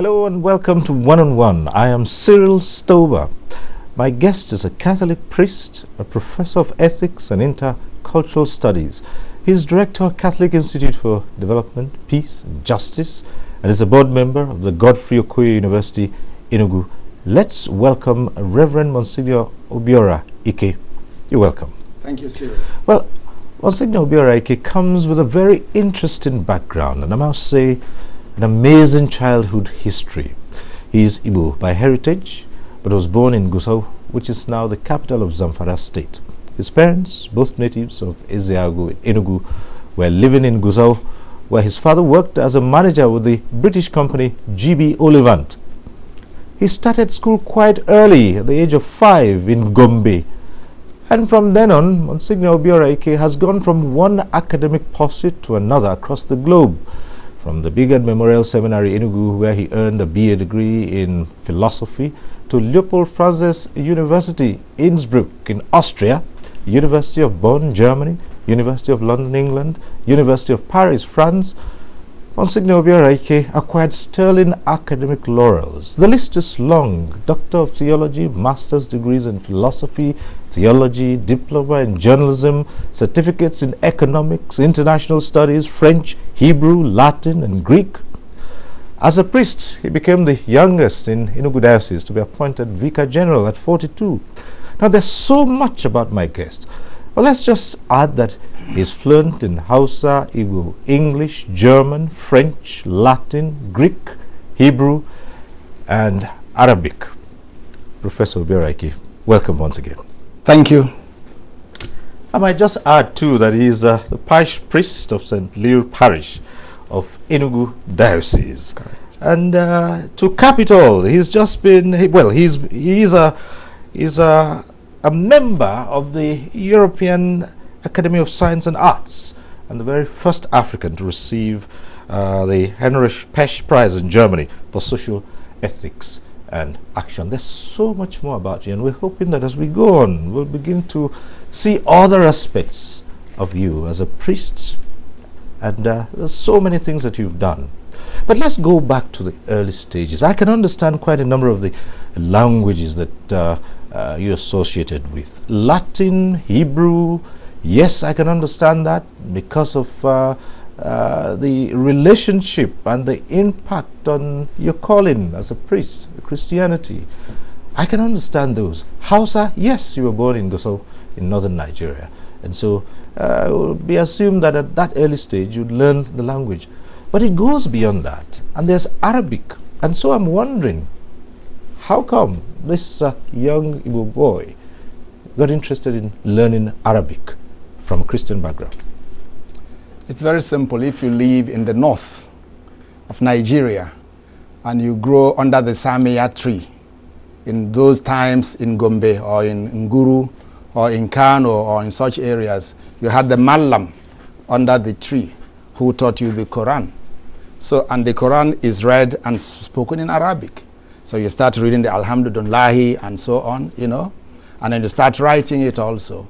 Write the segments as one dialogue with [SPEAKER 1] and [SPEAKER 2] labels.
[SPEAKER 1] Hello and welcome to One on One. I am Cyril Stover. My guest is a Catholic priest, a professor of ethics and intercultural studies. He is director of Catholic Institute for Development, Peace and Justice and is a board member of the Godfrey Okoye University, Enugu. Let's welcome Reverend Monsignor Obiora Ike. You're welcome.
[SPEAKER 2] Thank you, Cyril.
[SPEAKER 1] Well, Monsignor Obiora Ike comes with a very interesting background and I must say an amazing childhood history. He is Igbo by heritage, but was born in Gusau, which is now the capital of Zamfara state. His parents, both natives of Ezeagu, Enugu, were living in Gusau, where his father worked as a manager with the British company GB Ollivant. He started school quite early, at the age of five, in Gombe. And from then on, Monsignor Obiora has gone from one academic pursuit to another across the globe from the Bigard Memorial Seminary Enugu, where he earned a BA degree in philosophy, to Leopold Francis University, Innsbruck in Austria, University of Bonn, Germany, University of London, England, University of Paris, France, Monsignor Obiora acquired sterling academic laurels. The list is long. Doctor of Theology, master's degrees in philosophy, theology, diploma in journalism, certificates in economics, international studies, French, Hebrew, Latin, and Greek. As a priest, he became the youngest in Enugu Diocese to be appointed Vicar General at 42. Now, there's so much about my guest. Well, let's just add that he's fluent in Hausa, Igbo, English, German, French, Latin, Greek, Hebrew, and Arabic. Professor Obiora welcome once again.
[SPEAKER 2] Thank you.
[SPEAKER 1] I might just add too that he is uh, the parish priest of St. Leo Parish of Enugu Diocese.
[SPEAKER 2] Correct.
[SPEAKER 1] And uh, to cap it all, he's just been, well, he's, he's, a, he's a, a member of the European Academy of Science and Arts and the very first African to receive uh, the Heinrich Pesch Prize in Germany for social ethics and action. There's so much more about you, and we're hoping that as we go on, we'll begin to see other aspects of you as a priest. And uh, there's so many things that you've done. But let's go back to the early stages. I can understand quite a number of the languages that uh, uh, you associated with. Latin, Hebrew, yes, I can understand that because of uh, the relationship and the impact on your calling as a priest, Christianity. I can understand those. Hausa, yes, you were born in Gusau in northern Nigeria. And so uh, it would be assumed that at that early stage you'd learn the language. But it goes beyond that. And there's Arabic. And so I'm wondering, how come this uh, young Igbo boy got interested in learning Arabic from a Christian background?
[SPEAKER 2] It's very simple. If you live in the north of Nigeria and you grow under the Samia tree, in those times in Gombe or in Nguru or in Kano or in such areas, you had the Malam under the tree who taught you the Quran. So, and the Quran is read and spoken in Arabic. So you start reading the Alhamdulillah and so on, you know, and then you start writing it also.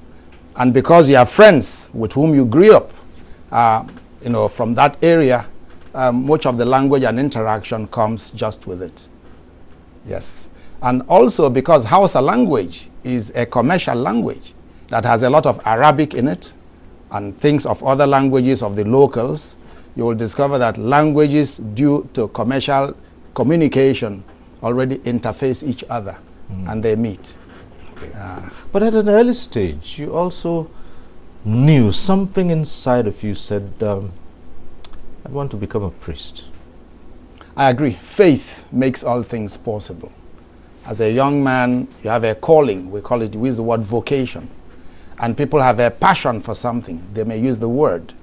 [SPEAKER 2] And because you have friends with whom you grew up, uh, you know, from that area, um, much of the language and interaction comes just with it. Yes. And also because Hausa language is a commercial language that has a lot of Arabic in it and things of other languages of the locals, you will discover that languages due to commercial communication already interface each other mm. and they meet.
[SPEAKER 1] Uh, but at an early stage, you also knew something inside of you said, um, I want to become a priest.
[SPEAKER 2] I agree. Faith makes all things possible. As a young man, you have a calling. We call it, we use the word vocation. And people have a passion for something. They may use the word.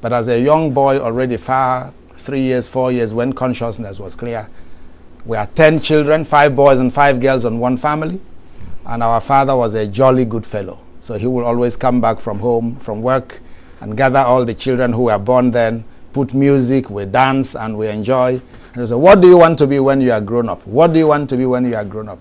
[SPEAKER 2] But as a young boy, already far, three years, four years, when consciousness was clear, we are 10 children, five boys and five girls on one family. And our father was a jolly good fellow. So he will always come back from home, from work, and gather all the children who were born then, put music, we dance, and we enjoy. And he said, what do you want to be when you are grown up? What do you want to be when you are grown up?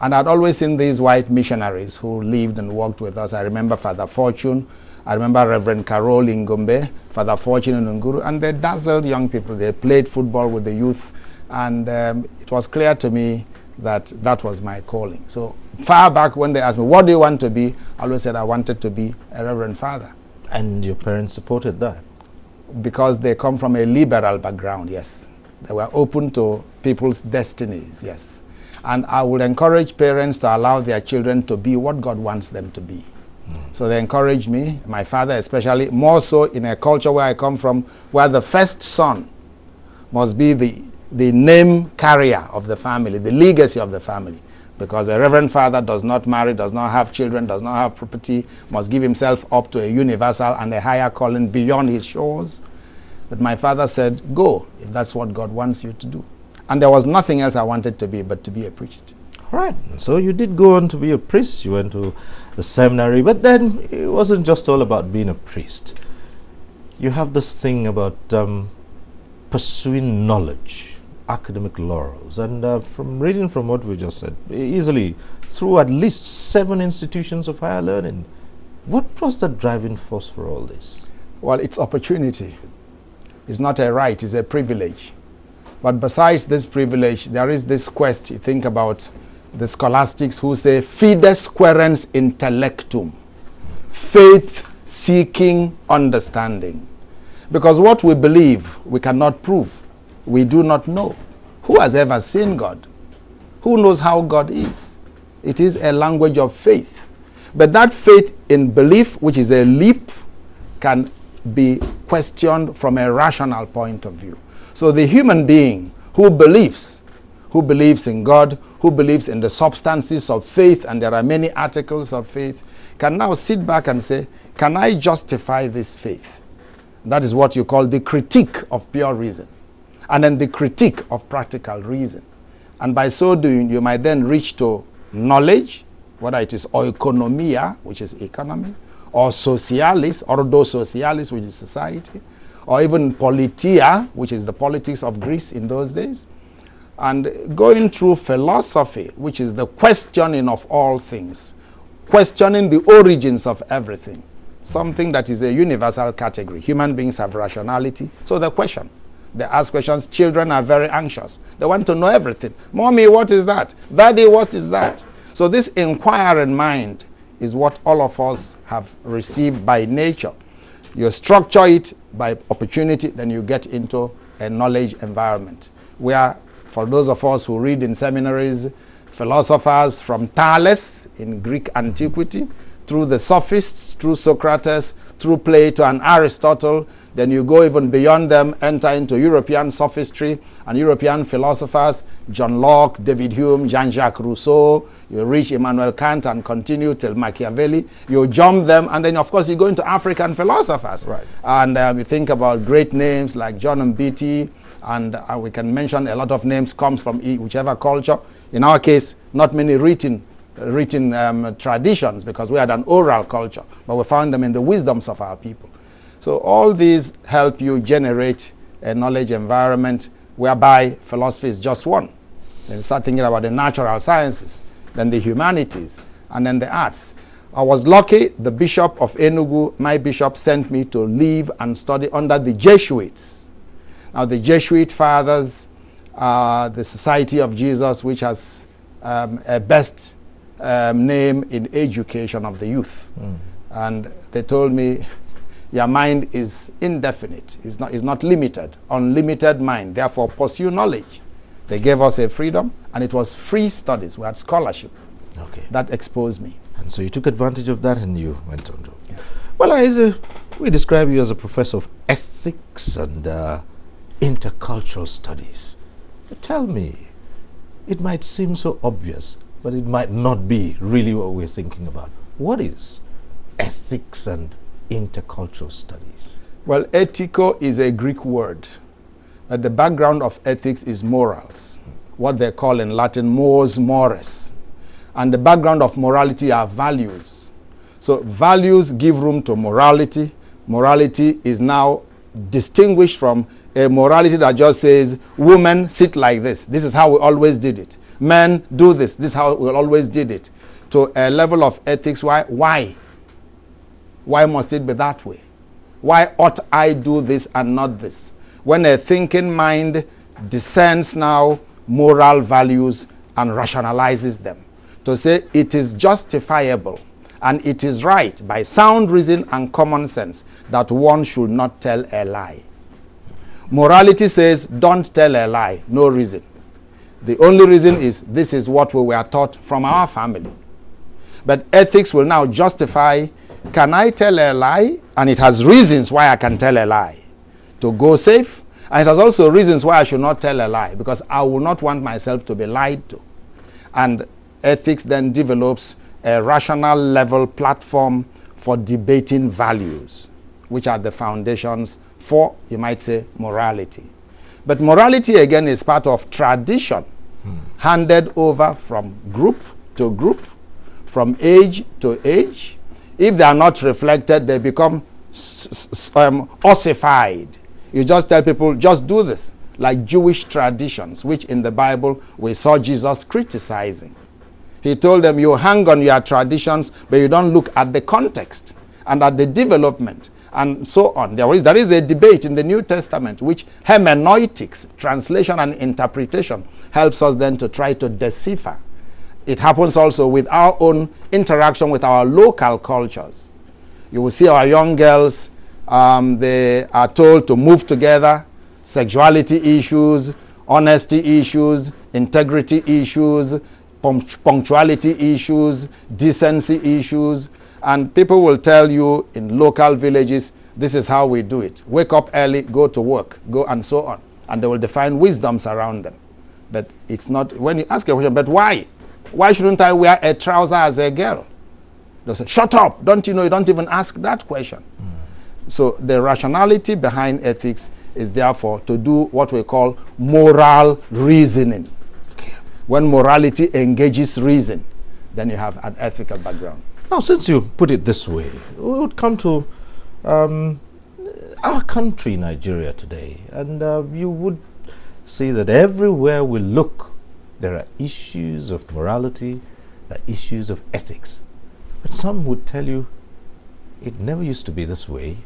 [SPEAKER 2] And I'd always seen these white missionaries who lived and worked with us. I remember Father Fortune. I remember Reverend Carol in Gombe, Father Fortune in Nguru, and they dazzled young people. They played football with the youth And um, it was clear to me that that was my calling. So far back when they asked me, what do you want to be? I always said I wanted to be a reverend father.
[SPEAKER 1] And your parents supported that?
[SPEAKER 2] Because they come from a liberal background, yes. They were open to people's destinies, yes. And I would encourage parents to allow their children to be what God wants them to be. So they encouraged me, my father especially, more so in a culture where I come from, where the first son must be the, the name carrier of the family, the legacy of the family. Because a reverend father does not marry, does not have children, does not have property, must give himself up to a universal and a higher calling beyond his shores. But my father said, go, if that's what God wants you to do. And there was nothing else I wanted to be but to be a priest.
[SPEAKER 1] All right. So you did go on to be a priest. You went to the seminary, but then it wasn't just all about being a priest. You have this thing about um, pursuing knowledge, academic laurels, and uh, from reading from what we just said, easily through at least seven institutions of higher learning. What was the driving force for all this?
[SPEAKER 2] Well, it's opportunity. It's not a right, it's a privilege. But besides this privilege, there is this quest. You think about the scholastics who say, fides quaerens intellectum, faith seeking understanding. Because what we believe, we cannot prove. We do not know. Who has ever seen God? Who knows how God is? It is a language of faith. But that faith in belief, which is a leap, can be questioned from a rational point of view. So the human being who believes, who believes in God, who believes in the substances of faith, and there are many articles of faith, can now sit back and say, can I justify this faith? That is what you call the critique of pure reason. And then the critique of practical reason. And by so doing, you might then reach to knowledge, whether it is oikonomia, which is economy, or socialis, ordo socialis, which is society, or even politia, which is the politics of Greece in those days, and going through philosophy, which is the questioning of all things, questioning the origins of everything, something that is a universal category. Human beings have rationality, so the question. They ask questions. Children are very anxious. They want to know everything. Mommy, what is that? Daddy, what is that? So this inquiring mind is what all of us have received by nature. You structure it by opportunity, then you get into a knowledge environment where, for those of us who read in seminaries, philosophers from Thales in Greek antiquity, through the sophists, through Socrates, through Plato and Aristotle, then you go even beyond them, enter into European sophistry and European philosophers, John Locke, David Hume, Jean-Jacques Rousseau, you reach Immanuel Kant and continue till Machiavelli. You jump them, and then of course you go into African philosophers.
[SPEAKER 1] Right.
[SPEAKER 2] And um, you think about great names like John Mbiti, and uh, we can mention a lot of names comes from whichever culture. In our case, not many written written um, traditions because we had an oral culture, but we found them in the wisdoms of our people. So all these help you generate a knowledge environment whereby philosophy is just one. Then start thinking about the natural sciences, then the humanities, and then the arts. I was lucky, the bishop of Enugu, my bishop, sent me to live and study under the Jesuits. Now the Jesuit fathers, uh, the Society of Jesus, which has um, a best um, name in education of the youth. Mm. And they told me, your mind is indefinite, it's not, it's not limited, unlimited mind, therefore pursue knowledge. They gave us a freedom, and it was free studies. We had scholarship.
[SPEAKER 1] Okay.
[SPEAKER 2] That exposed me.
[SPEAKER 1] And so you took advantage of that and you went on to. Yeah. Well, a, we describe you as a professor of ethics and uh, intercultural studies. But tell me, it might seem so obvious, but it might not be really what we're thinking about. What is ethics and intercultural studies?
[SPEAKER 2] Well, ethico is a Greek word. But the background of ethics is morals, what they call in Latin mors mores. And the background of morality are values. So values give room to morality. Morality is now distinguished from a morality that just says, women sit like this. This is how we always did it. Men do this. This is how we always did it. To a level of ethics. Why? Why? Why must it be that way? Why ought I do this and not this? When a thinking mind discerns now moral values and rationalizes them to say it is justifiable and it is right by sound reason and common sense that one should not tell a lie. Morality says don't tell a lie, no reason. The only reason is this is what we were taught from our family. But ethics will now justify can I tell a lie? And it has reasons why I can tell a lie. To go safe, and it has also reasons why I should not tell a lie, because I will not want myself to be lied to. And ethics then develops a rational level platform for debating values, which are the foundations for, you might say, morality. But morality, again, is part of tradition hmm. handed over from group to group, from age to age. If they are not reflected, they become um, ossified. You just tell people, just do this, like Jewish traditions, which in the Bible we saw Jesus criticizing. He told them, you hang on your traditions, but you don't look at the context and at the development and so on. There is, there is a debate in the New Testament which hermeneutics, translation and interpretation, helps us then to try to decipher. It happens also with our own interaction with our local cultures. You will see our young girls, um, they are told to move together, sexuality issues, honesty issues, integrity issues, punctuality issues, decency issues, and people will tell you in local villages, this is how we do it. Wake up early, go to work, go and so on. And they will define wisdoms around them. But it's not, when you ask a question, but why? Why shouldn't I wear a trouser as a girl? They'll say, shut up. Don't you know, you don't even ask that question. Mm. So the rationality behind ethics is therefore to do what we call moral reasoning. Okay. When morality engages reason, then you have an ethical background.
[SPEAKER 1] Now, since you put it this way, we would come to um, our country, Nigeria, today, and uh, you would see that everywhere we look, there are issues of morality, there are issues of ethics. But some would tell you it never used to be this way.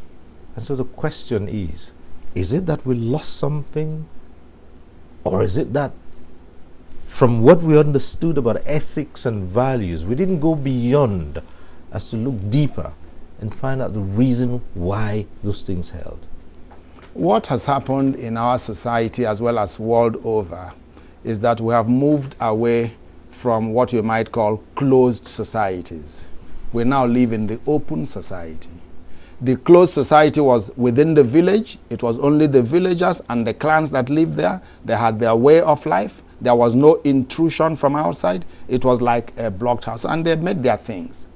[SPEAKER 1] And so the question is is it that we lost something? Or is it that from what we understood about ethics and values, we didn't go beyond as to look deeper and find out the reason why those things held.
[SPEAKER 2] What has happened in our society as well as world over is that we have moved away from what you might call closed societies. We now live in the open society. The closed society was within the village. It was only the villagers and the clans that lived there. They had their way of life. There was no intrusion from outside. It was like a blocked house and they made their things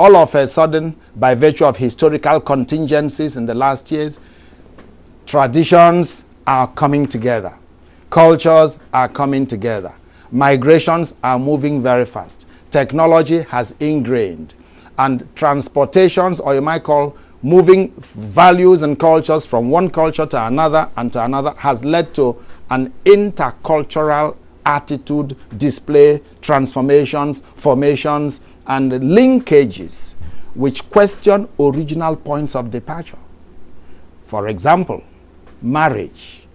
[SPEAKER 2] all of a sudden, by virtue of historical contingencies in the last years, traditions are coming together. Cultures are coming together. Migrations are moving very fast. Technology has ingrained. And transportations, or you might call moving values and cultures from one culture to another and to another, has led to an intercultural attitude, display, transformations, formations, and linkages which question original points of departure. For example, marriage.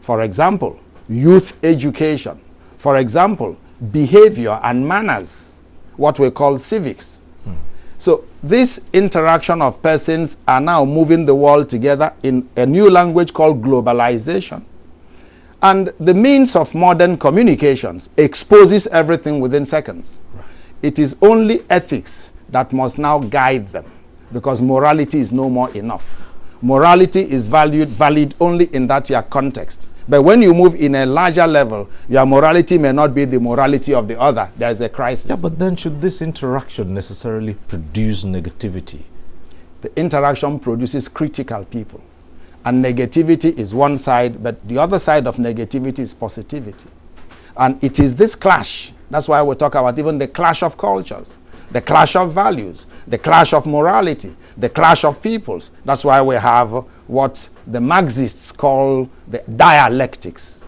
[SPEAKER 2] For example, youth education. For example, behavior and manners, what we call civics. Hmm. So this interaction of persons are now moving the world together in a new language called globalization. And the means of modern communications exposes everything within seconds. It is only ethics that must now guide them because morality is no more enough. Morality is valued, valid only in that your context. But when you move in a larger level, your morality may not be the morality of the other. There is a crisis.
[SPEAKER 1] Yeah, but then should this interaction necessarily produce negativity?
[SPEAKER 2] The interaction produces critical people. And negativity is one side, but the other side of negativity is positivity. And it is this clash that's why we talk about even the clash of cultures, the clash of values, the clash of morality, the clash of peoples. That's why we have what the Marxists call the dialectics.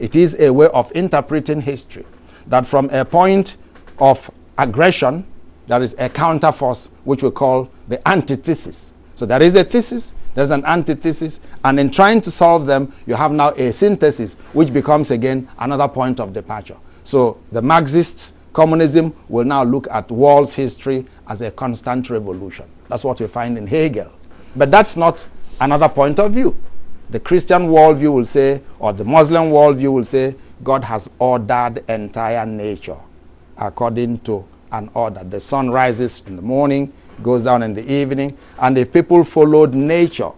[SPEAKER 2] It is a way of interpreting history that from a point of aggression, there is a counterforce which we call the antithesis. So there is a thesis, there's an antithesis, and in trying to solve them, you have now a synthesis, which becomes again another point of departure. So the Marxists, communism, will now look at world's history as a constant revolution. That's what you find in Hegel. But that's not another point of view. The Christian worldview will say, or the Muslim worldview will say, God has ordered entire nature according to an order. The sun rises in the morning, goes down in the evening. And if people followed nature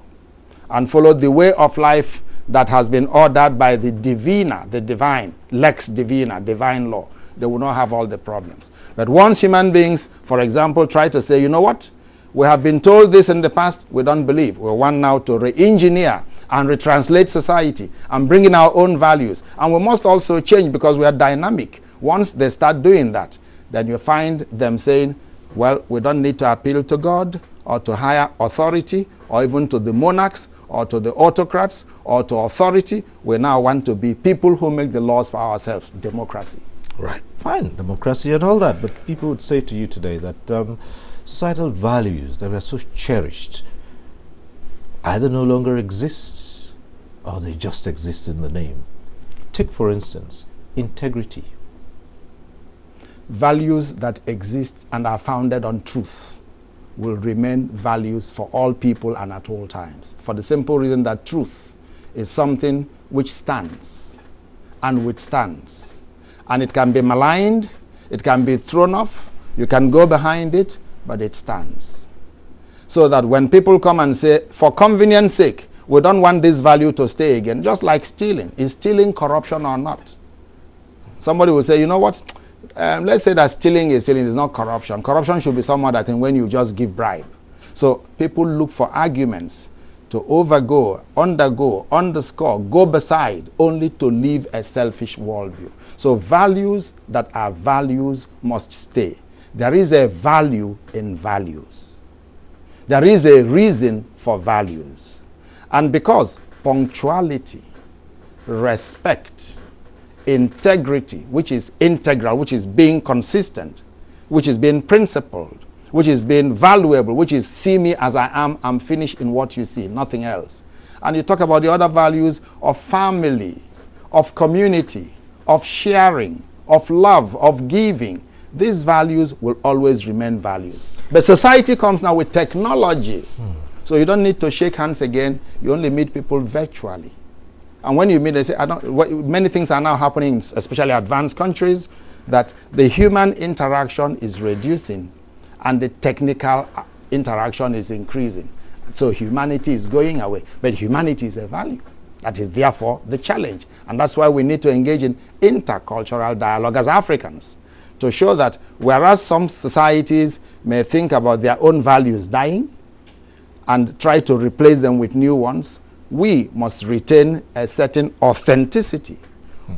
[SPEAKER 2] and followed the way of life that has been ordered by the divina, the divine, lex divina, divine law, they will not have all the problems. But once human beings, for example, try to say, you know what? We have been told this in the past, we don't believe. We want now to re-engineer and retranslate society and bring in our own values. And we must also change because we are dynamic. Once they start doing that, then you find them saying, well, we don't need to appeal to God or to higher authority or even to the monarchs or to the autocrats or to authority. We now want to be people who make the laws for ourselves, democracy.
[SPEAKER 1] Right, fine, democracy and all that. But people would say to you today that um, societal values that were so cherished either no longer exists or they just exist in the name. Take, for instance, integrity
[SPEAKER 2] values that exist and are founded on truth will remain values for all people and at all times. For the simple reason that truth is something which stands and withstands. And it can be maligned, it can be thrown off, you can go behind it, but it stands. So that when people come and say, for convenience sake, we don't want this value to stay again, just like stealing. Is stealing corruption or not? Somebody will say, you know what? Um, let's say that stealing is stealing is not corruption. Corruption should be someone that when you just give bribe. So people look for arguments to overgo, undergo, underscore, go beside, only to live a selfish worldview. So values that are values must stay. There is a value in values. There is a reason for values. And because punctuality, respect, integrity, which is integral, which is being consistent, which is being principled, which is being valuable, which is see me as I am, I'm finished in what you see, nothing else. And you talk about the other values of family, of community, of sharing, of love, of giving. These values will always remain values. But society comes now with technology. Hmm. So you don't need to shake hands again. You only meet people virtually. And when you meet, they say, I don't, what, many things are now happening, especially advanced countries, that the human interaction is reducing and the technical uh, interaction is increasing. So humanity is going away, but humanity is a value. That is therefore the challenge. And that's why we need to engage in intercultural dialogue as Africans to show that whereas some societies may think about their own values dying and try to replace them with new ones, we must retain a certain authenticity,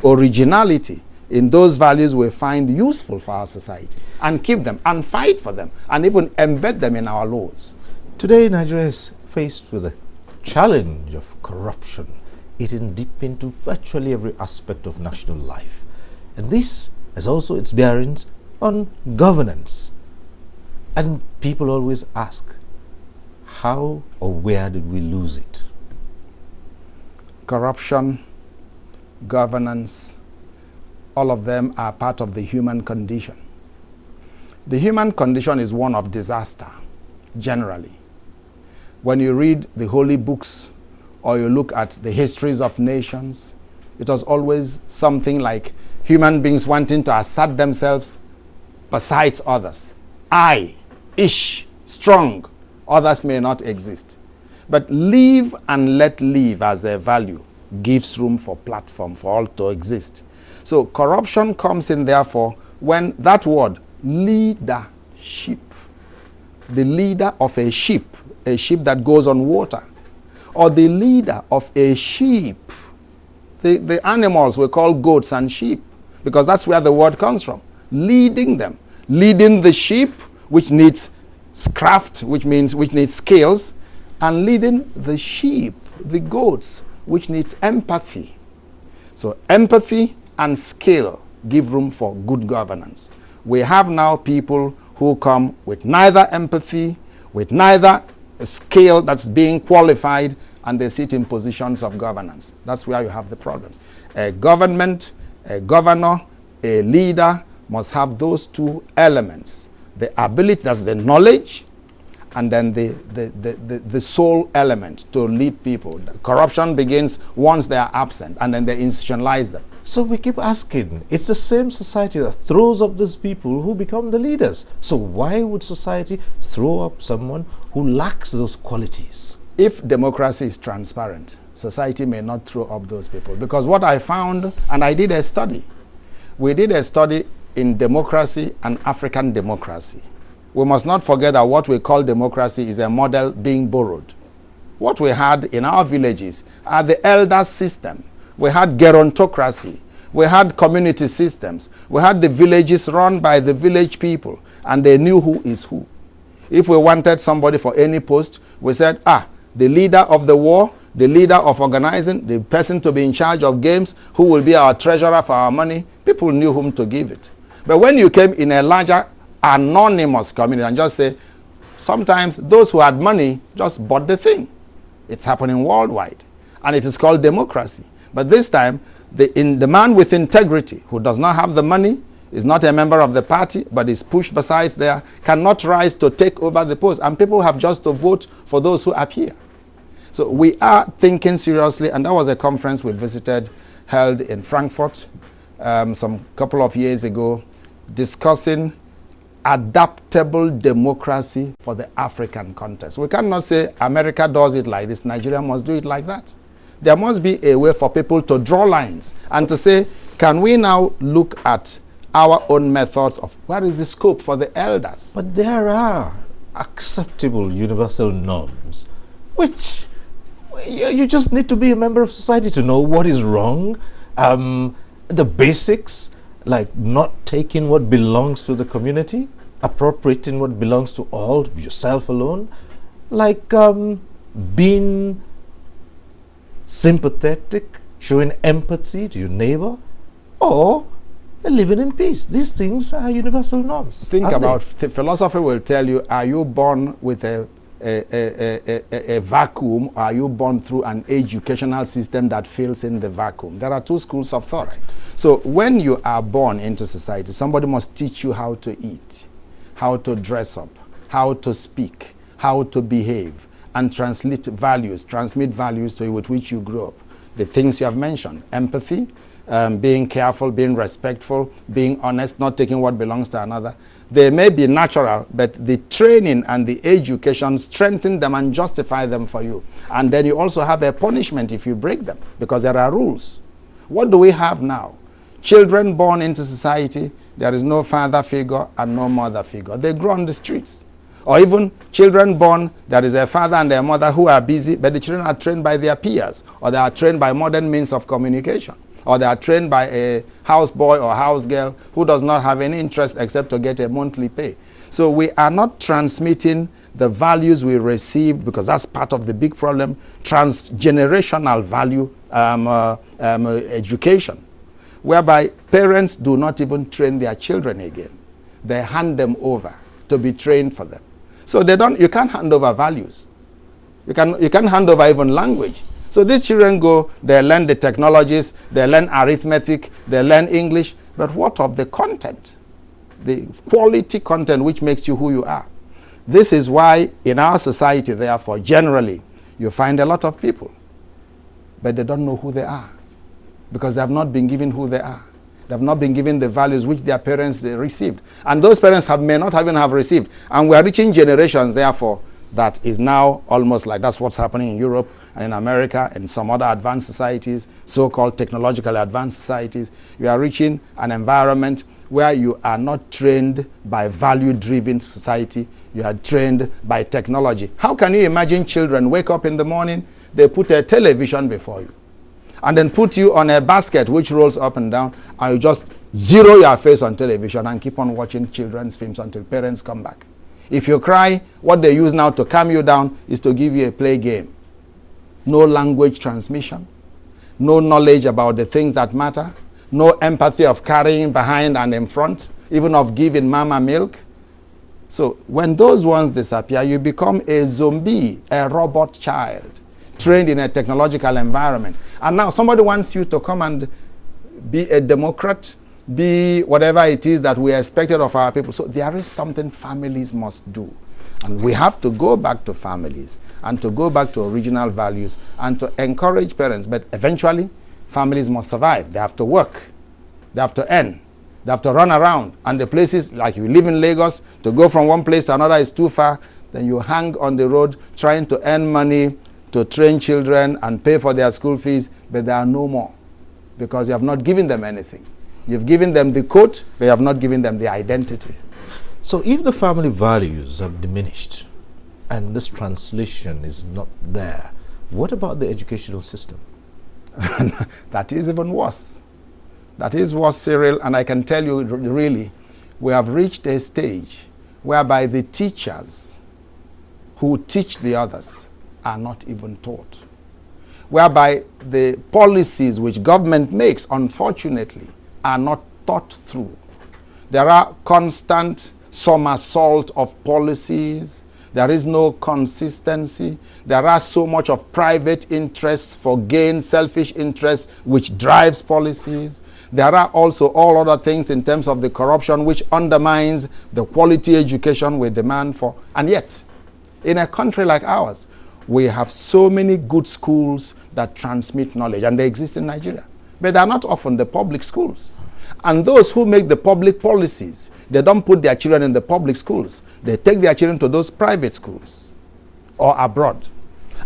[SPEAKER 2] originality in those values we find useful for our society and keep them and fight for them and even embed them in our laws.
[SPEAKER 1] Today, Nigeria is faced with a challenge of corruption eating deep into virtually every aspect of national life. And this has also its bearings on governance. And people always ask, how or where did we lose it?
[SPEAKER 2] Corruption, governance, all of them are part of the human condition. The human condition is one of disaster, generally. When you read the holy books or you look at the histories of nations, it was always something like human beings wanting to assert themselves besides others. I, ish, strong, others may not exist. But live and let live as a value gives room for platform for all to exist. So corruption comes in therefore when that word leadership, the leader of a ship, a ship that goes on water, or the leader of a sheep. The, the animals we call goats and sheep because that's where the word comes from. Leading them. Leading the sheep, which needs craft, which means which needs skills, and leading the sheep, the goats, which needs empathy. So empathy and skill give room for good governance. We have now people who come with neither empathy, with neither skill, that's being qualified, and they sit in positions of governance. That's where you have the problems. A government, a governor, a leader must have those two elements. The ability, that's the knowledge, and then the, the, the, the, the soul element to lead people. Corruption begins once they are absent, and then they institutionalize them.
[SPEAKER 1] So we keep asking, it's the same society that throws up these people who become the leaders. So why would society throw up someone who lacks those qualities?
[SPEAKER 2] If democracy is transparent, society may not throw up those people. Because what I found, and I did a study, we did a study in democracy and African democracy. We must not forget that what we call democracy is a model being borrowed. What we had in our villages are the elder system we had gerontocracy. We had community systems. We had the villages run by the village people, and they knew who is who. If we wanted somebody for any post, we said, ah, the leader of the war, the leader of organizing, the person to be in charge of games, who will be our treasurer for our money, people knew whom to give it. But when you came in a larger anonymous community and just say, sometimes those who had money just bought the thing. It's happening worldwide. And it is called democracy. But this time, the, in, the man with integrity who does not have the money, is not a member of the party, but is pushed besides there, cannot rise to take over the post. And people have just to vote for those who appear. So we are thinking seriously, and that was a conference we visited held in Frankfurt um, some couple of years ago, discussing adaptable democracy for the African context. We cannot say America does it like this, Nigeria must do it like that there must be a way for people to draw lines and to say, can we now look at our own methods of where is the scope for the elders?
[SPEAKER 1] But there are acceptable universal norms, which you just need to be a member of society to know what is wrong. Um, the basics, like not taking what belongs to the community, appropriating what belongs to all, yourself alone, like um, being sympathetic, showing empathy to your neighbor, or living in peace. These things are universal norms.
[SPEAKER 2] Think about the philosophy will tell you, are you born with a a, a, a, a, vacuum or are you born through an educational system that fills in the vacuum? There are two schools of thought. Right. So when you are born into society, somebody must teach you how to eat, how to dress up, how to speak, how to behave, and translate values, transmit values to you with which you grew up. The things you have mentioned, empathy, um, being careful, being respectful, being honest, not taking what belongs to another. They may be natural, but the training and the education strengthen them and justify them for you. And then you also have a punishment if you break them, because there are rules. What do we have now? Children born into society, there is no father figure and no mother figure. They grow on the streets. Or even children born, there is a father and a mother who are busy, but the children are trained by their peers, or they are trained by modern means of communication, or they are trained by a houseboy or house girl who does not have any interest except to get a monthly pay. So we are not transmitting the values we receive, because that's part of the big problem, transgenerational value um, uh, um, uh, education, whereby parents do not even train their children again. They hand them over to be trained for them. So they don't, you can't hand over values. You, can, you can't hand over even language. So these children go, they learn the technologies, they learn arithmetic, they learn English, but what of the content? The quality content which makes you who you are. This is why in our society, therefore, generally, you find a lot of people, but they don't know who they are because they have not been given who they are. They have not been given the values which their parents received. And those parents have, may not even have received. And we are reaching generations, therefore, that is now almost like that's what's happening in Europe and in America and some other advanced societies, so-called technologically advanced societies. You are reaching an environment where you are not trained by value-driven society. You are trained by technology. How can you imagine children wake up in the morning, they put a television before you and then put you on a basket which rolls up and down and you just zero your face on television and keep on watching children's films until parents come back. If you cry, what they use now to calm you down is to give you a play game. No language transmission, no knowledge about the things that matter, no empathy of carrying behind and in front, even of giving mama milk. So when those ones disappear, you become a zombie, a robot child, trained in a technological environment. And now somebody wants you to come and be a democrat, be whatever it is that we expected of our people. So there is something families must do. And we have to go back to families and to go back to original values and to encourage parents. But eventually, families must survive. They have to work. They have to earn. They have to run around. And the places, like you live in Lagos, to go from one place to another is too far. Then you hang on the road trying to earn money to train children and pay for their school fees, but there are no more because you have not given them anything. You've given them the coat, but you have not given them the identity.
[SPEAKER 1] So if the family values have diminished and this translation is not there, what about the educational system?
[SPEAKER 2] that is even worse. That is worse, Cyril, and I can tell you really, we have reached a stage whereby the teachers who teach the others are not even taught. Whereby the policies which government makes, unfortunately, are not thought through. There are constant somersault of policies. There is no consistency. There are so much of private interests for gain, selfish interests, which drives policies. There are also all other things in terms of the corruption which undermines the quality education we demand for. And yet, in a country like ours, we have so many good schools that transmit knowledge, and they exist in Nigeria. But they are not often the public schools. And those who make the public policies, they don't put their children in the public schools. They take their children to those private schools or abroad.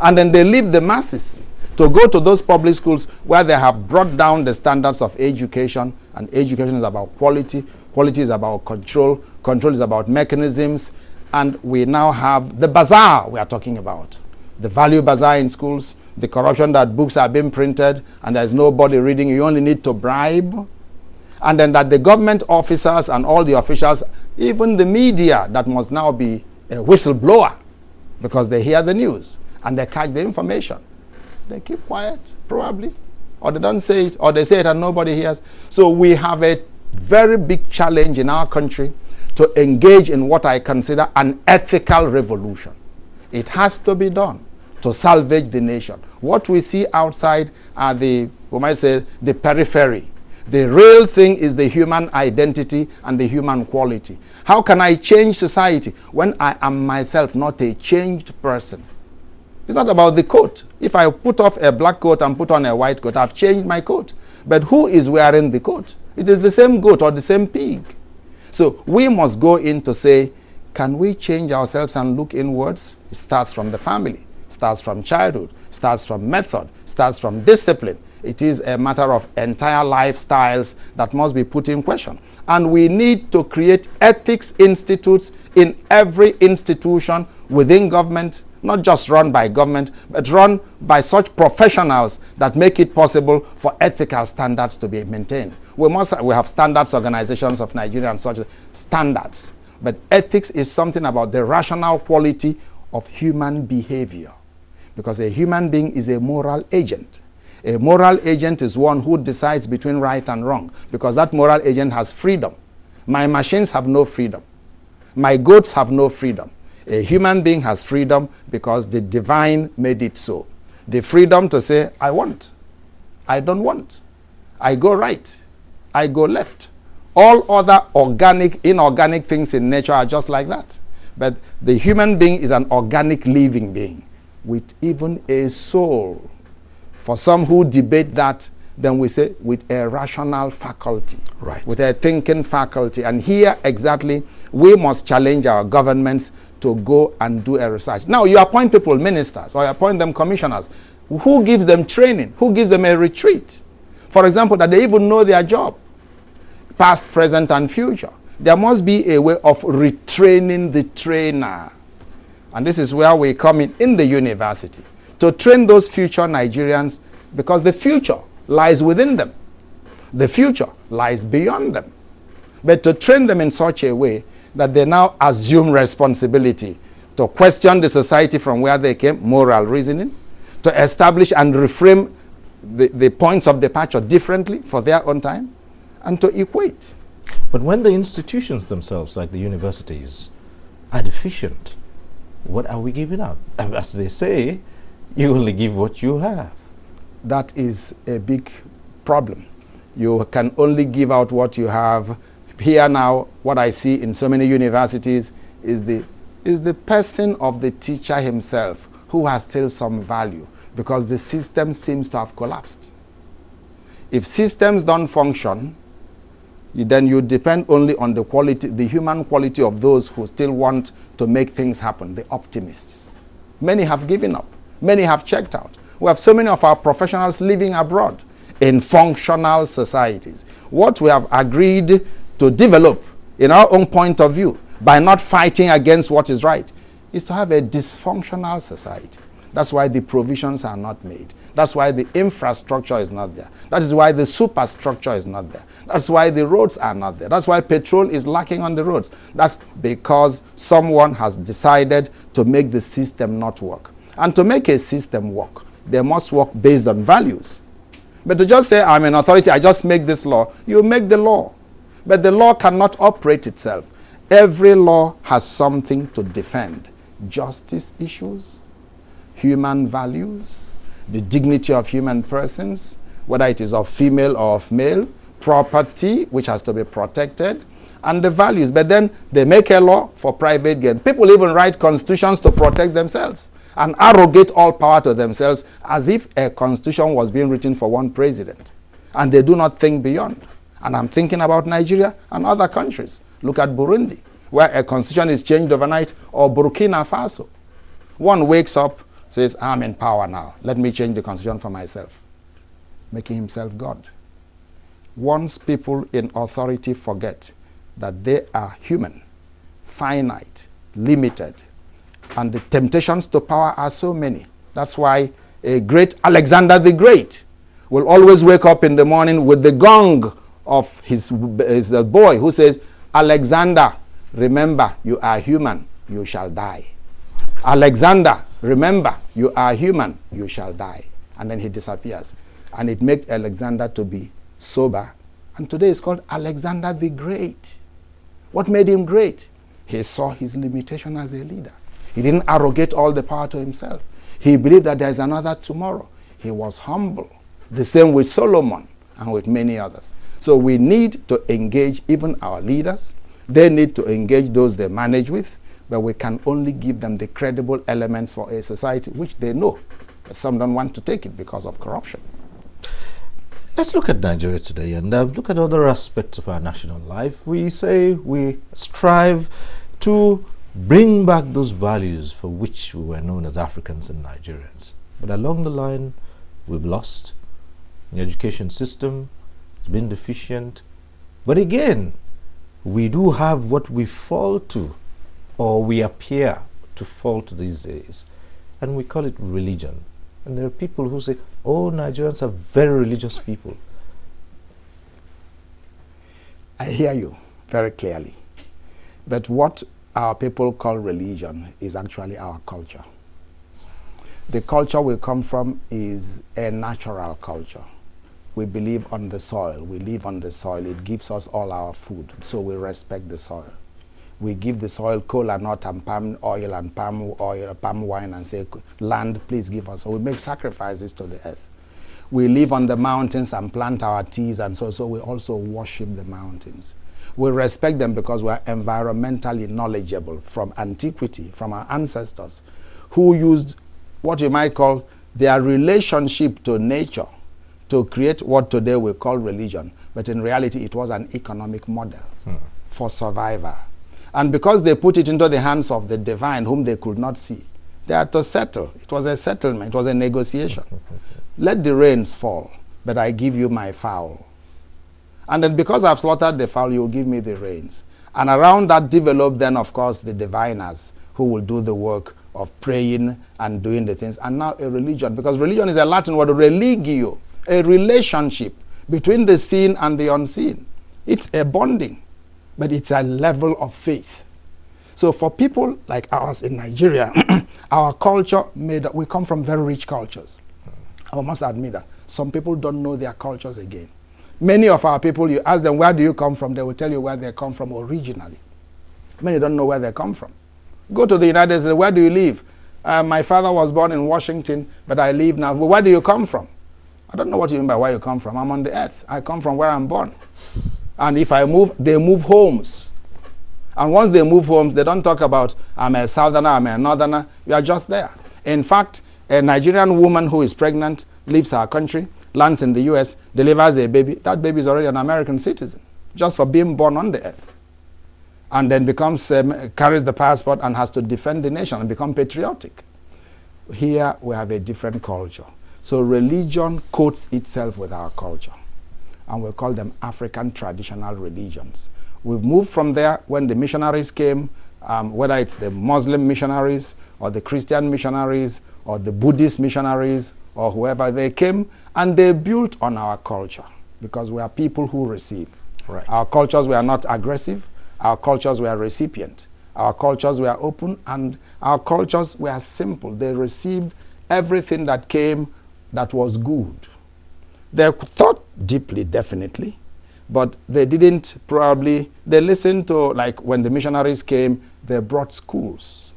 [SPEAKER 2] And then they leave the masses to go to those public schools where they have brought down the standards of education. And education is about quality. Quality is about control. Control is about mechanisms. And we now have the bazaar we are talking about. The value bazaar in schools, the corruption that books are being printed and there's nobody reading. You only need to bribe and then that the government officers and all the officials, even the media that must now be a whistleblower because they hear the news and they catch the information. They keep quiet, probably, or they don't say it, or they say it and nobody hears. So we have a very big challenge in our country to engage in what I consider an ethical revolution. It has to be done to salvage the nation. What we see outside are the, we might say, the periphery the real thing is the human identity and the human quality. How can I change society when I am myself not a changed person? It's not about the coat. If I put off a black coat and put on a white coat, I've changed my coat. But who is wearing the coat? It is the same goat or the same pig. So we must go in to say, can we change ourselves and look inwards? It starts from the family, starts from childhood, starts from method, starts from discipline, it is a matter of entire lifestyles that must be put in question. And we need to create ethics institutes in every institution within government, not just run by government, but run by such professionals that make it possible for ethical standards to be maintained. We must we have standards organizations of Nigeria and such standards. But ethics is something about the rational quality of human behavior. Because a human being is a moral agent. A moral agent is one who decides between right and wrong because that moral agent has freedom. My machines have no freedom. My goats have no freedom. A human being has freedom because the divine made it so. The freedom to say, I want, I don't want, I go right, I go left. All other organic, inorganic things in nature are just like that. But the human being is an organic living being with even a soul. For some who debate that, then we say with a rational faculty,
[SPEAKER 1] right.
[SPEAKER 2] with a thinking faculty. And here exactly, we must challenge our governments to go and do a research. Now, you appoint people ministers or you appoint them commissioners. Who gives them training? Who gives them a retreat? For example, that they even know their job, past, present, and future. There must be a way of retraining the trainer. And this is where we come in in the university to train those future Nigerians because the future lies within them. The future lies beyond them. But to train them in such a way that they now assume responsibility to question the society from where they came, moral reasoning, to establish and reframe the, the points of departure differently for their own time, and to equate.
[SPEAKER 1] But when the institutions themselves, like the universities, are deficient, what are we giving up? As they say, you only give what you have.
[SPEAKER 2] That is a big problem. You can only give out what you have. Here now, what I see in so many universities is the, is the person of the teacher himself who has still some value because the system seems to have collapsed. If systems don't function, then you depend only on the quality, the human quality of those who still want to make things happen, the optimists. Many have given up. Many have checked out. We have so many of our professionals living abroad in functional societies. What we have agreed to develop in our own point of view by not fighting against what is right is to have a dysfunctional society. That's why the provisions are not made. That's why the infrastructure is not there. That is why the superstructure is not there. That's why the roads are not there. That's why petrol is lacking on the roads. That's because someone has decided to make the system not work. And to make a system work, they must work based on values. But to just say, I'm an authority, I just make this law, you make the law. But the law cannot operate itself. Every law has something to defend. Justice issues, human values, the dignity of human persons, whether it is of female or of male, property, which has to be protected, and the values. But then they make a law for private gain. People even write constitutions to protect themselves and arrogate all power to themselves as if a constitution was being written for one president. And they do not think beyond. And I'm thinking about Nigeria and other countries. Look at Burundi, where a constitution is changed overnight, or Burkina Faso. One wakes up, says, I'm in power now. Let me change the constitution for myself. Making himself God. Once people in authority forget that they are human, finite, limited, and the temptations to power are so many. That's why a great Alexander the Great will always wake up in the morning with the gong of his, his boy who says, Alexander, remember you are human, you shall die. Alexander, remember you are human, you shall die. And then he disappears. And it makes Alexander to be sober. And today it's called Alexander the Great. What made him great? He saw his limitation as a leader. He didn't arrogate all the power to himself. He believed that there is another tomorrow. He was humble. The same with Solomon and with many others. So we need to engage even our leaders. They need to engage those they manage with, but we can only give them the credible elements for a society which they know. But some don't want to take it because of corruption.
[SPEAKER 1] Let's look at Nigeria today and uh, look at other aspects of our national life. We say we strive to bring back those values for which we were known as Africans and Nigerians. But along the line, we've lost. The education system has been deficient. But again, we do have what we fall to, or we appear to fall to these days, and we call it religion. And there are people who say, oh, Nigerians are very religious people.
[SPEAKER 2] I hear you very clearly. But what our people call religion is actually our culture. The culture we come from is a natural culture. We believe on the soil. We live on the soil. It gives us all our food, so we respect the soil. We give the soil cola nut and palm oil and palm oil, palm wine and say, land, please give us. So we make sacrifices to the earth. We live on the mountains and plant our teas and so, so we also worship the mountains. We respect them because we are environmentally knowledgeable from antiquity, from our ancestors, who used what you might call their relationship to nature to create what today we call religion. But in reality, it was an economic model hmm. for survival. And because they put it into the hands of the divine, whom they could not see, they had to settle. It was a settlement, it was a negotiation. Let the rains fall, but I give you my fowl. And then because I've slaughtered the fowl, you'll give me the rains. And around that develop then, of course, the diviners who will do the work of praying and doing the things. And now a religion, because religion is a Latin word, religio, a relationship between the seen and the unseen. It's a bonding, but it's a level of faith. So for people like ours in Nigeria, our culture made, we come from very rich cultures. I must admit that. Some people don't know their cultures again. Many of our people, you ask them, where do you come from? They will tell you where they come from originally. Many don't know where they come from. Go to the United States. Where do you live? Uh, my father was born in Washington, but I live now. But where do you come from? I don't know what you mean by where you come from. I'm on the earth. I come from where I'm born. And if I move, they move homes. And once they move homes, they don't talk about, I'm a southerner, I'm a northerner. You are just there. In fact, a Nigerian woman who is pregnant leaves her country, lands in the US, delivers a baby. That baby is already an American citizen, just for being born on the earth. And then becomes, um, carries the passport and has to defend the nation and become patriotic. Here we have a different culture. So religion coats itself with our culture. And we call them African traditional religions. We've moved from there when the missionaries came, um, whether it's the Muslim missionaries or the Christian missionaries or the Buddhist missionaries or whoever they came, and they built on our culture because we are people who receive.
[SPEAKER 1] Right.
[SPEAKER 2] Our cultures were not aggressive. Our cultures were recipient. Our cultures were open, and our cultures were simple. They received everything that came that was good. They thought deeply, definitely, but they didn't probably, they listened to, like when the missionaries came, they brought schools.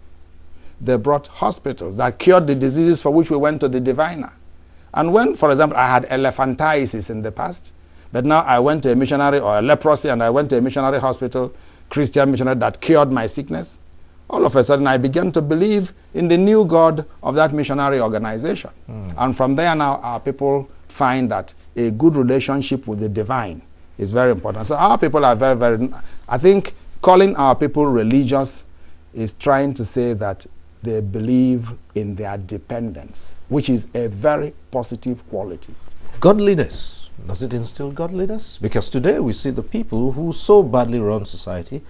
[SPEAKER 2] They brought hospitals that cured the diseases for which we went to the diviner. And when, for example, I had elephantiasis in the past, but now I went to a missionary or a leprosy and I went to a missionary hospital, Christian missionary that cured my sickness, all of a sudden I began to believe in the new God of that missionary organization. Mm. And from there now our people find that a good relationship with the divine is very important. So our people are very, very, I think calling our people religious is trying to say that they believe in their dependence, which is a very positive quality.
[SPEAKER 1] Godliness. Does it instill godliness? Because today we see the people who so badly run society.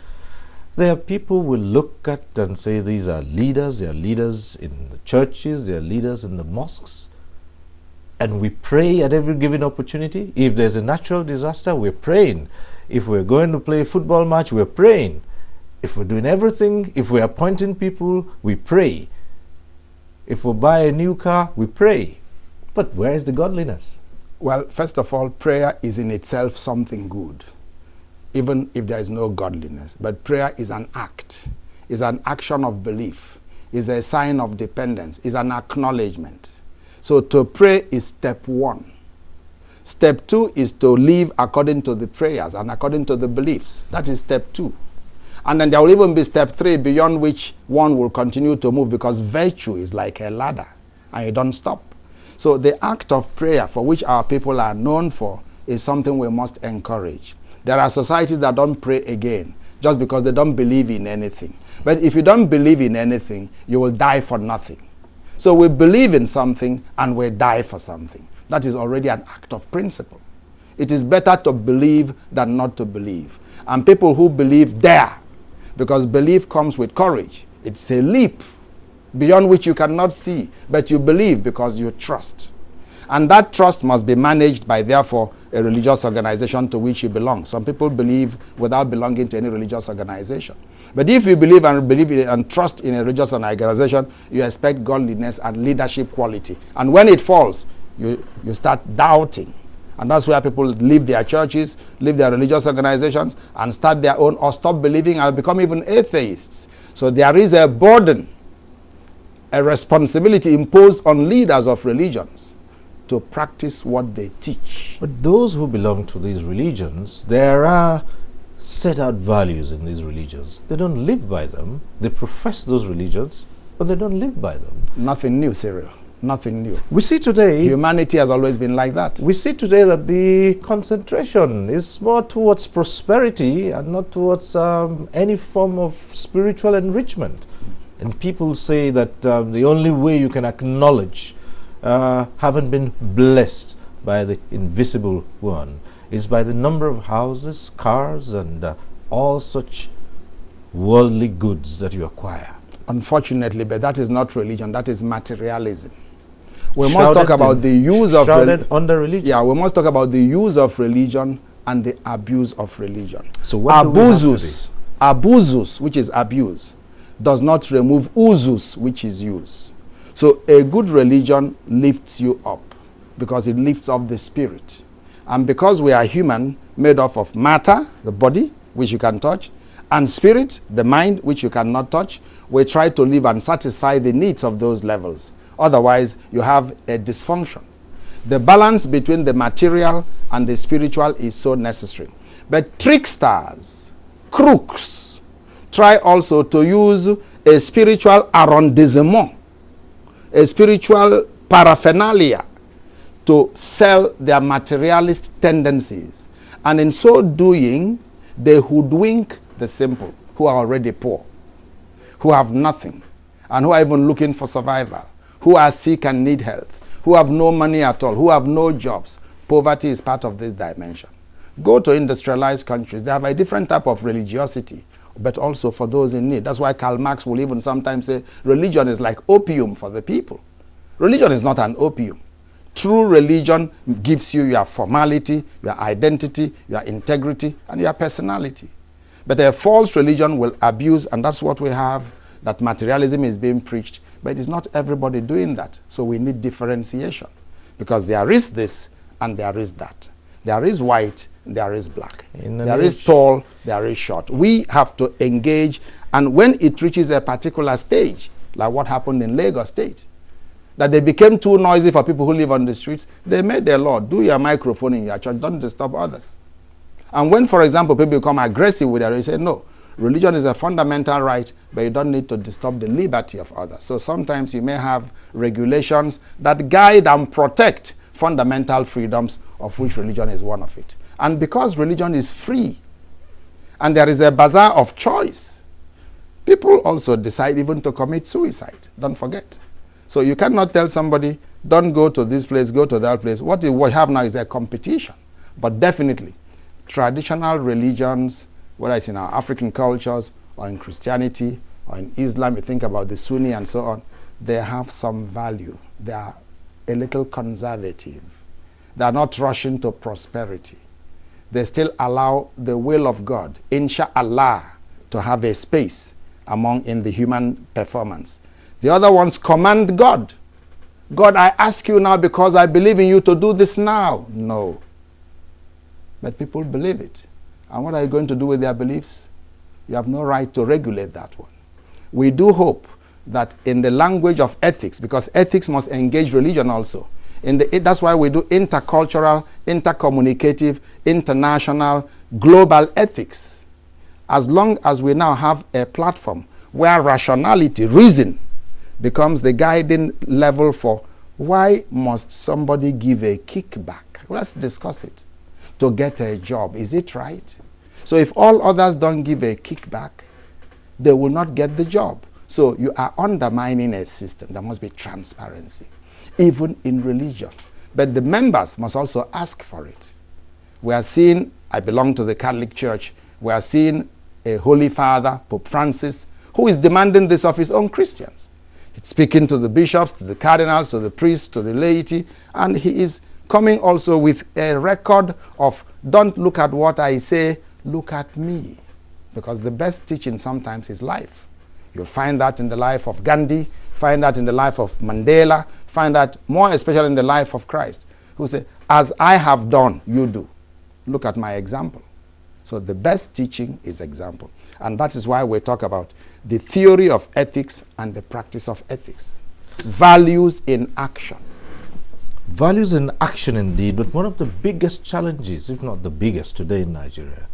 [SPEAKER 1] There are people we look at and say these are leaders, they are leaders in the churches, they are leaders in the mosques and we pray at every given opportunity. If there's a natural disaster, we're praying. If we're going to play a football match, we're praying. If we're doing everything, if we're appointing people, we pray. If we buy a new car, we pray. But where is the godliness?
[SPEAKER 2] Well, first of all, prayer is in itself something good, even if there is no godliness. But prayer is an act, is an action of belief, is a sign of dependence, is an acknowledgement. So to pray is step one. Step two is to live according to the prayers and according to the beliefs. That is step two. And then there will even be step three beyond which one will continue to move because virtue is like a ladder and you don't stop. So the act of prayer for which our people are known for is something we must encourage. There are societies that don't pray again just because they don't believe in anything. But if you don't believe in anything, you will die for nothing. So we believe in something and we die for something. That is already an act of principle. It is better to believe than not to believe. And people who believe dare, because belief comes with courage. It's a leap beyond which you cannot see, but you believe because you trust. And that trust must be managed by, therefore, a religious organization to which you belong. Some people believe without belonging to any religious organization. But if you believe and believe in, and trust in a religious organization, you expect godliness and leadership quality. And when it falls, you, you start doubting. And that's where people leave their churches, leave their religious organizations, and start their own, or stop believing and become even atheists. So there is a burden, a responsibility imposed on leaders of religions to practice what they teach.
[SPEAKER 1] But those who belong to these religions, there are set out values in these religions. They don't live by them. They profess those religions, but they don't live by them.
[SPEAKER 2] Nothing new, Cyril. Nothing new.
[SPEAKER 1] We see today...
[SPEAKER 2] Humanity has always been like that.
[SPEAKER 1] We see today that the concentration is more towards prosperity and not towards um, any form of spiritual enrichment. And people say that um, the only way you can acknowledge uh, having been blessed by the invisible one is by the number of houses, cars, and uh, all such worldly goods that you acquire.
[SPEAKER 2] Unfortunately, but that is not religion, that is materialism. We shrouded must talk about the use of
[SPEAKER 1] religion. under religion.
[SPEAKER 2] Yeah, we must talk about the use of religion and the abuse of religion.
[SPEAKER 1] So what
[SPEAKER 2] abusus, abusus, which is abuse, does not remove usus, which is use. So a good religion lifts you up because it lifts up the spirit. And because we are human, made up of matter, the body, which you can touch, and spirit, the mind, which you cannot touch, we try to live and satisfy the needs of those levels. Otherwise, you have a dysfunction. The balance between the material and the spiritual is so necessary. But tricksters, crooks, try also to use a spiritual arrondissement, a spiritual paraphernalia to sell their materialist tendencies. And in so doing, they hoodwink the simple who are already poor, who have nothing, and who are even looking for survival, who are sick and need health, who have no money at all, who have no jobs. Poverty is part of this dimension. Go to industrialized countries. They have a different type of religiosity, but also for those in need. That's why Karl Marx will even sometimes say religion is like opium for the people. Religion is not an opium. True religion gives you your formality, your identity, your integrity, and your personality. But a false religion will abuse, and that's what we have, that materialism is being preached. But it's not everybody doing that. So we need differentiation. Because there is this and there is that. There is white, there is black. There is tall, there is short. We have to engage, and when it reaches a particular stage, like what happened in Lagos State, that they became too noisy for people who live on the streets, they made their law, do your microphone in your church, don't disturb others. And when, for example, people become aggressive with it, they say, no, religion is a fundamental right, but you don't need to disturb the liberty of others. So sometimes you may have regulations that guide and protect fundamental freedoms, of which religion is one of it. And because religion is free, and there is a bazaar of choice, people also decide even to commit suicide. Don't forget. So you cannot tell somebody, don't go to this place, go to that place. What we have now is a competition. But definitely, traditional religions, whether it's in our African cultures or in Christianity or in Islam, you think about the Sunni and so on, they have some value. They are a little conservative. They are not rushing to prosperity. They still allow the will of God, inshallah, to have a space among in the human performance. The other ones command God. God, I ask you now because I believe in you to do this now. No. But people believe it. And what are you going to do with their beliefs? You have no right to regulate that one. We do hope that in the language of ethics, because ethics must engage religion also, in the, that's why we do intercultural, intercommunicative, international, global ethics. As long as we now have a platform where rationality, reason, becomes the guiding level for why must somebody give a kickback? Let's discuss it. To get a job, is it right? So if all others don't give a kickback, they will not get the job. So you are undermining a system. There must be transparency, even in religion. But the members must also ask for it. We are seeing, I belong to the Catholic Church, we are seeing a Holy Father, Pope Francis, who is demanding this of his own Christians. Speaking to the bishops, to the cardinals, to the priests, to the laity, and he is coming also with a record of don't look at what I say, look at me. Because the best teaching sometimes is life. You'll find that in the life of Gandhi, find that in the life of Mandela, find that more especially in the life of Christ, who said, as I have done, you do. Look at my example. So the best teaching is example. And that is why we talk about the theory of ethics and the practice of ethics. Values in action.
[SPEAKER 1] Values in action indeed, but one of the biggest challenges, if not the biggest today in Nigeria,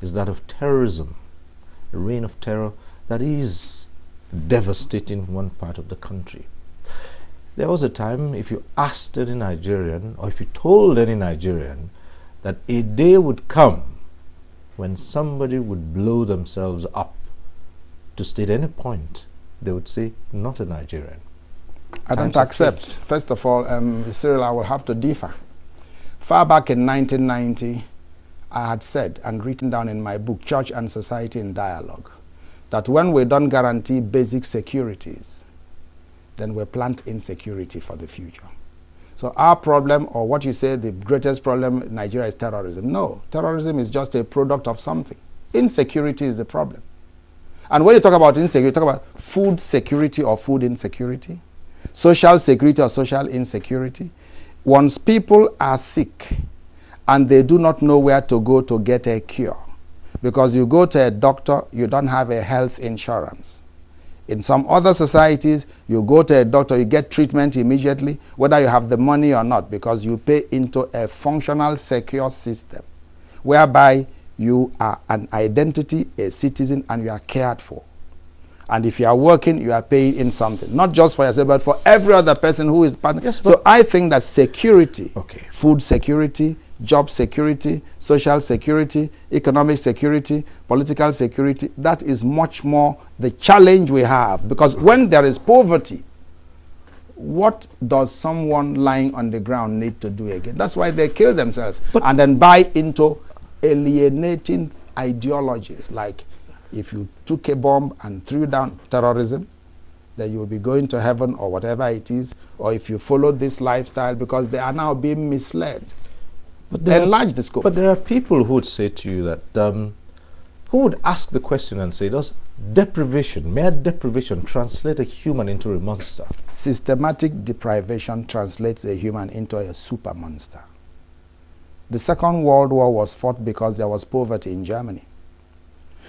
[SPEAKER 1] is that of terrorism, a reign of terror that is devastating one part of the country. There was a time if you asked any Nigerian or if you told any Nigerian that a day would come when somebody would blow themselves up to state any point, they would say, not a Nigerian.
[SPEAKER 2] I don't accept. First of all, um, Cyril, I will have to differ. Far back in 1990, I had said and written down in my book, Church and Society in Dialogue, that when we don't guarantee basic securities, then we plant insecurity for the future. So our problem, or what you say, the greatest problem in Nigeria is terrorism. No, terrorism is just a product of something. Insecurity is the problem. And when you talk about insecurity, you talk about food security or food insecurity, social security or social insecurity. Once people are sick and they do not know where to go to get a cure, Because you go to a doctor, you don't have a health insurance. In some other societies, you go to a doctor, you get treatment immediately, whether you have the money or not, because you pay into a functional, secure system, whereby you are an identity, a citizen, and you are cared for. And if you are working, you are paying in something, not just for yourself, but for every other person who is part. Yes, so I think that security, okay. food security, job security, social security, economic security, political security, that is much more the challenge we have. Because when there is poverty, what does someone lying on the ground need to do again? That's why they kill themselves but and then buy into alienating ideologies like if you took a bomb and threw down terrorism, then you will be going to heaven or whatever it is, or if you follow this lifestyle because they are now being misled. But they enlarge the scope.
[SPEAKER 1] But there are people who would say to you that, um, who would ask the question and say, does deprivation, mere deprivation, translate a human into a monster?
[SPEAKER 2] Systematic deprivation translates a human into a super monster. The Second World War was fought because there was poverty in Germany.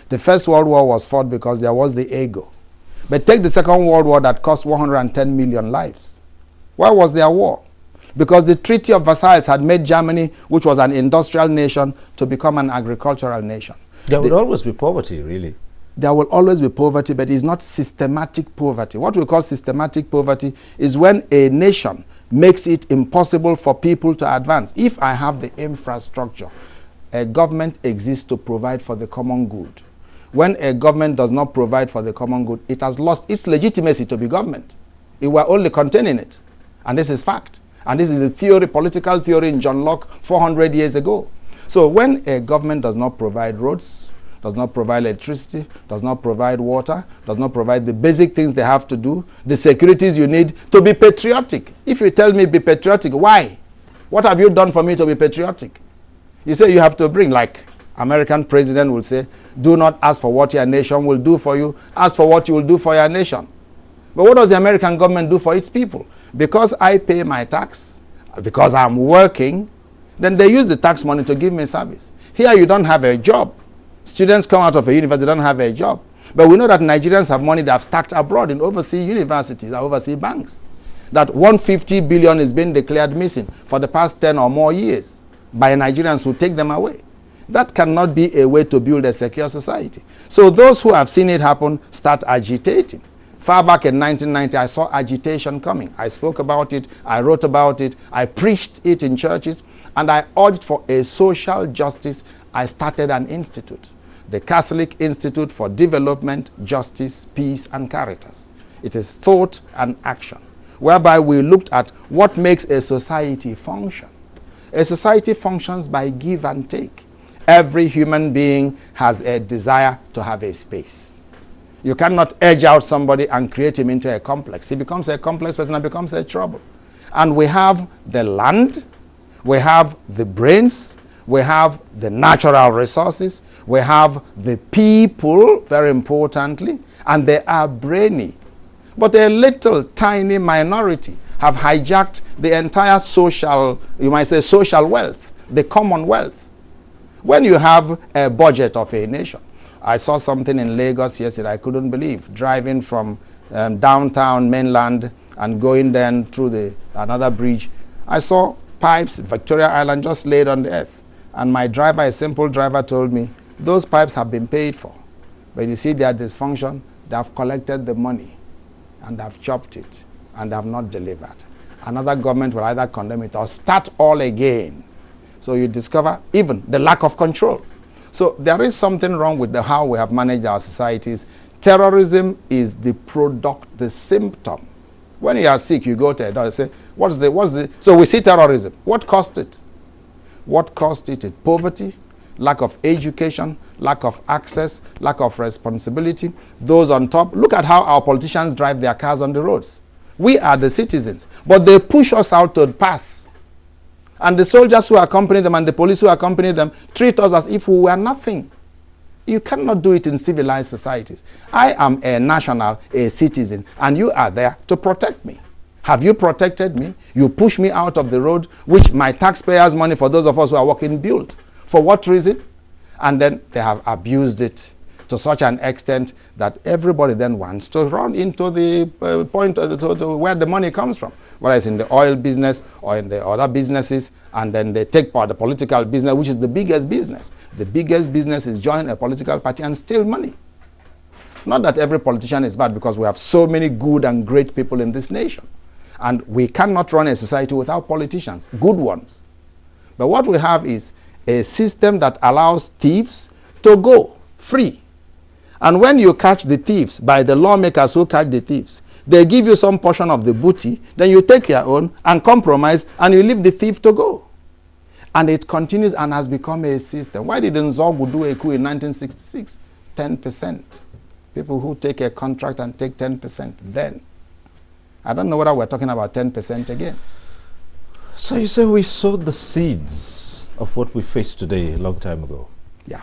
[SPEAKER 2] The First World War was fought because there was the ego. But take the Second World War that cost 110 million lives. Why was there a war? Because the Treaty of Versailles had made Germany, which was an industrial nation, to become an agricultural nation.
[SPEAKER 1] There will always be poverty, really.
[SPEAKER 2] There will always be poverty, but it's not systematic poverty. What we call systematic poverty is when a nation makes it impossible for people to advance. If I have the infrastructure, a government exists to provide for the common good. When a government does not provide for the common good, it has lost its legitimacy to be government. It were only containing it. And this is fact. And this is the theory, political theory in John Locke 400 years ago. So when a government does not provide roads, does not provide electricity, does not provide water, does not provide the basic things they have to do, the securities you need to be patriotic. If you tell me be patriotic, why? What have you done for me to be patriotic? You say you have to bring, like American president will say, do not ask for what your nation will do for you, ask for what you will do for your nation. But what does the American government do for its people? Because I pay my tax, because I'm working, then they use the tax money to give me service. Here you don't have a job. Students come out of a university, don't have a job. But we know that Nigerians have money they have stacked abroad in overseas universities and overseas banks. That 150 billion is being declared missing for the past 10 or more years by Nigerians who take them away. That cannot be a way to build a secure society. So those who have seen it happen start agitating. Far back in 1990, I saw agitation coming. I spoke about it, I wrote about it, I preached it in churches, and I urged for a social justice. I started an institute the Catholic Institute for Development, Justice, Peace, and Caritas. It is thought and action, whereby we looked at what makes a society function. A society functions by give and take. Every human being has a desire to have a space. You cannot edge out somebody and create him into a complex. He becomes a complex person and becomes a trouble. And we have the land, we have the brains, we have the natural resources, we have the people, very importantly, and they are brainy. But a little tiny minority have hijacked the entire social, you might say social wealth, the common wealth. When you have a budget of a nation, I saw something in Lagos yesterday I couldn't believe, driving from um, downtown mainland and going then through the another bridge. I saw pipes, Victoria Island, just laid on the earth. And my driver, a simple driver, told me, those pipes have been paid for. But you see their dysfunction, they have collected the money and have chopped it and have not delivered. Another government will either condemn it or start all again. So you discover even the lack of control. So there is something wrong with the how we have managed our societies. Terrorism is the product, the symptom. When you are sick, you go to a doctor and say, what's the, what's the, so we see terrorism. What caused it? What caused it? Poverty, lack of education, lack of access, lack of responsibility. Those on top, look at how our politicians drive their cars on the roads. We are the citizens, but they push us out to pass. And the soldiers who accompany them and the police who accompany them treat us as if we were nothing. You cannot do it in civilized societies. I am a national, a citizen, and you are there to protect me. Have you protected me? You push me out of the road, which my taxpayers' money for those of us who are working built. For what reason? And then they have abused it to such an extent that everybody then wants to run into the uh, point uh, to, to where the money comes from, whether it's in the oil business or in the other businesses, and then they take part the political business, which is the biggest business. The biggest business is join a political party and steal money. Not that every politician is bad because we have so many good and great people in this nation. And we cannot run a society without politicians, good ones. But what we have is a system that allows thieves to go free. And when you catch the thieves by the lawmakers who catch the thieves, they give you some portion of the booty, then you take your own and compromise and you leave the thief to go. And it continues and has become a system. Why did Nzeogwu do a coup in 1966? 10%. People who take a contract and take 10% then. I don't know whether we're talking about 10% again.
[SPEAKER 1] So you say we sowed the seeds of what we face today a long time ago?
[SPEAKER 2] Yeah.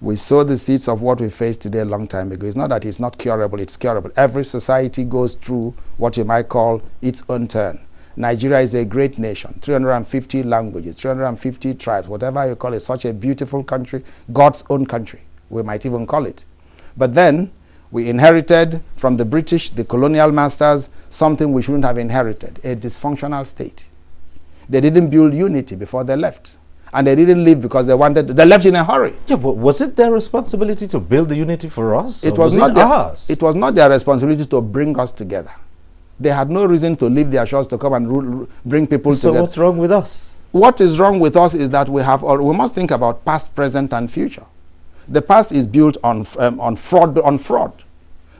[SPEAKER 2] We sowed the seeds of what we face today a long time ago. It's not that it's not curable, it's curable. Every society goes through what you might call its own turn. Nigeria is a great nation, 350 languages, 350 tribes, whatever you call it, such a beautiful country, God's own country, we might even call it. But then we inherited from the British, the colonial masters, something we shouldn't have inherited, a dysfunctional state. They didn't build unity before they left. And they didn't leave because they wanted, they left in a hurry.
[SPEAKER 1] Yeah, but was it their responsibility to build the unity for us?
[SPEAKER 2] It was, was, not
[SPEAKER 1] it
[SPEAKER 2] their,
[SPEAKER 1] ours.
[SPEAKER 2] It was not their responsibility to bring us together. They had no reason to leave their shores to come and rule, bring people
[SPEAKER 1] so
[SPEAKER 2] together.
[SPEAKER 1] So what's wrong with us?
[SPEAKER 2] What is wrong with us is that we have, or we must think about past, present, and future. The past is built on, um, on, fraud, on fraud.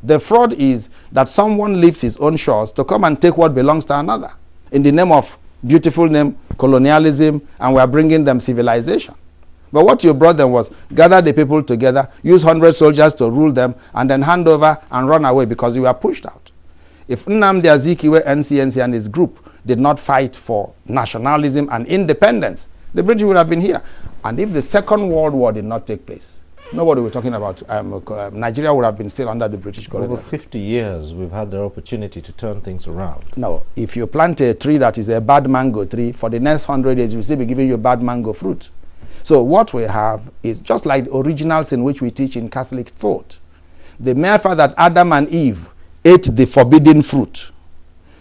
[SPEAKER 2] The fraud is that someone leaves his own shores to come and take what belongs to another in the name of beautiful name, colonialism, and we are bringing them civilization. But what you brought them was gather the people together, use 100 soldiers to rule them, and then hand over and run away because you were pushed out. If Nnamdi Azikiwe, NCNC, and his group did not fight for nationalism and independence, the British would have been here. And if the Second World War did not take place, nobody were talking about um, uh, Nigeria would have been still under the British colony.
[SPEAKER 1] Over 50 years, we've had the opportunity to turn things around.
[SPEAKER 2] No, if you plant a tree that is a bad mango tree, for the next 100 years, we'll still be giving you bad mango fruit. So what we have is just like the originals in which we teach in Catholic thought. The mere fact that Adam and Eve ate the forbidden fruit,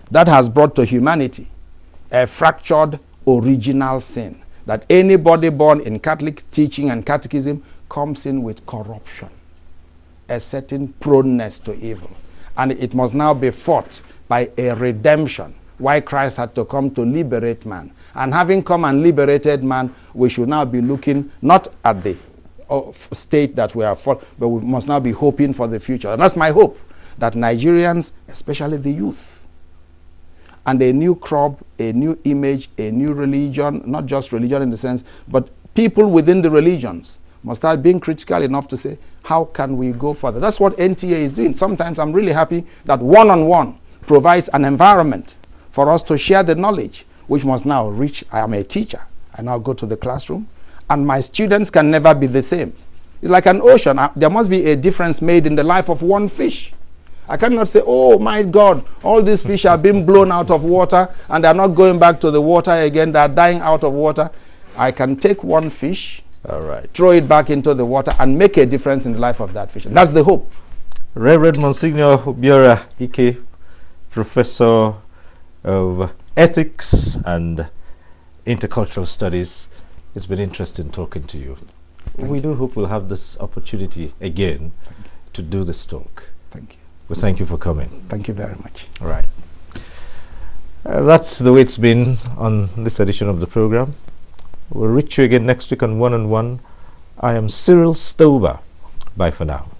[SPEAKER 2] that has brought to humanity a fractured original sin. That anybody born in Catholic teaching and catechism comes in with corruption, a certain proneness to evil. And it must now be fought by a redemption. Why Christ had to come to liberate man. And having come and liberated man, we should now be looking not at the uh, state that we are for, but we must now be hoping for the future. And that's my hope, that Nigerians, especially the youth, and a new crop, a new image, a new religion, not just religion in the sense, but people within the religions must start being critical enough to say, how can we go further? That's what NTA is doing. Sometimes I'm really happy that one-on-one -on -one provides an environment for us to share the knowledge, which must now reach, I am a teacher. I now go to the classroom, and my students can never be the same. It's like an ocean. There must be a difference made in the life of one fish. I cannot say, oh my God, all these fish are being blown out of water and they're not going back to the water again, they're dying out of water. I can take one fish
[SPEAKER 1] all right.
[SPEAKER 2] Throw it back into the water and make a difference in the life of that fish. That's the hope.
[SPEAKER 1] Reverend Monsignor Obiora Ike, Professor of Ethics and Intercultural Studies, it's been interesting talking to you. Thank we you. do hope we'll have this opportunity again to do this talk.
[SPEAKER 2] Thank you.
[SPEAKER 1] Well, thank you for coming.
[SPEAKER 2] Thank you very much.
[SPEAKER 1] All right. Uh, that's the way it's been on this edition of the program. We'll reach you again next week on One on One. I am Cyril Stober. Bye for now.